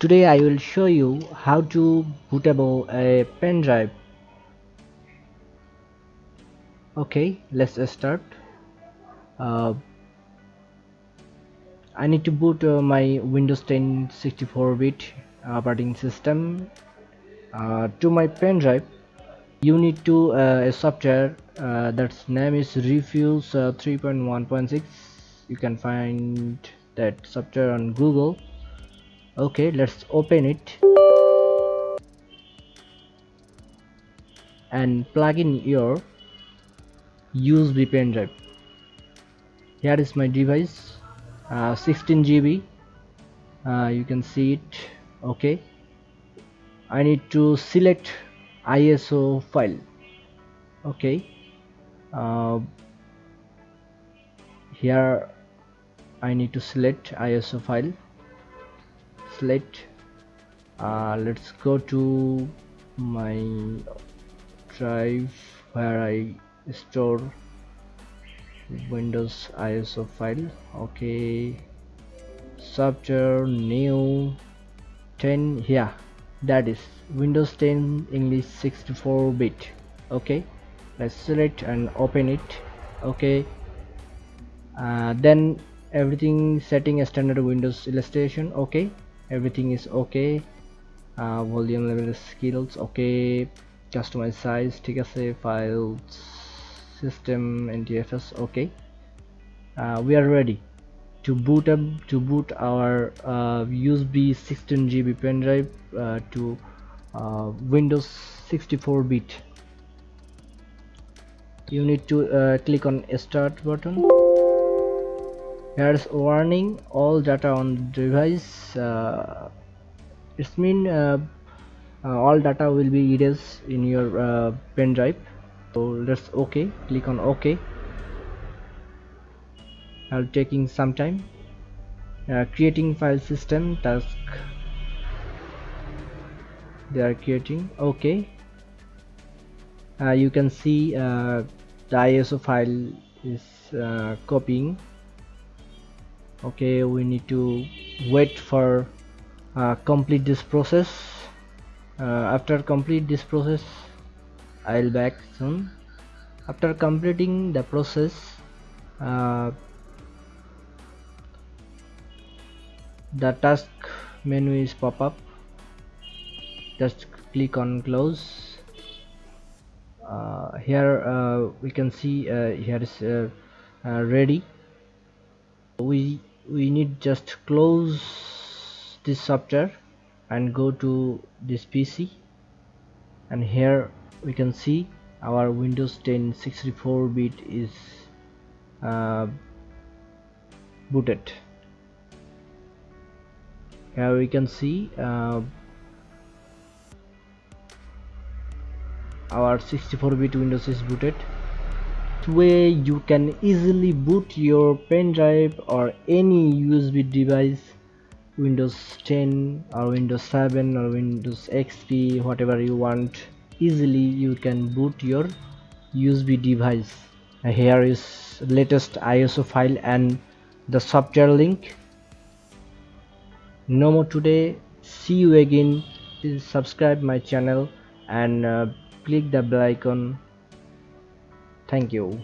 Today I will show you how to bootable a pen drive. Okay, let's start. Uh, I need to boot uh, my Windows 10 64-bit operating system uh, to my pen drive. You need to uh, a software uh, that's name is Rufus uh, 3.1.6. You can find that software on Google okay let's open it. And plug in your USB pen drive. Here is my device uh, 16 GB uh, you can see it. Okay. I need to select ISO file. Okay. Uh, here I need to select ISO file uh, let's go to my drive where I store Windows ISO file. Okay software new 10 yeah that is Windows 10 English 64 bit. Okay let's select and open it. Okay uh, then everything setting a standard Windows illustration. Okay everything is okay uh, volume level skills okay customize size ঠিক আছে files system ntfs okay uh, we are ready to boot up to boot our uh, USB 16 GB pen drive uh, to uh, Windows 64 bit you need to uh, click on start button here's warning all data on device uh, it's mean uh, uh, all data will be erased in your uh, pen drive. So let's ok click on ok. I'll taking some time. Uh, creating file system task. They are creating okay uh, you can see uh, the ISO file is uh, copying okay we need to wait for uh, complete this process. Uh, after complete this process I'll back soon. After completing the process uh, the task menu is pop up. Just click on close. Uh, here uh, we can see uh, here is ready. We we need just close this software and go to this PC and here we can see our Windows 10 64 bit is uh, booted. Here we can see uh, our 64 bit Windows is booted way you can easily boot your pen drive or any USB device Windows 10 or Windows 7 or Windows XP whatever you want easily you can boot your USB device. Here is latest ISO file and the software link. No more today. See you again. Please subscribe my channel and uh, click the bell icon thank you.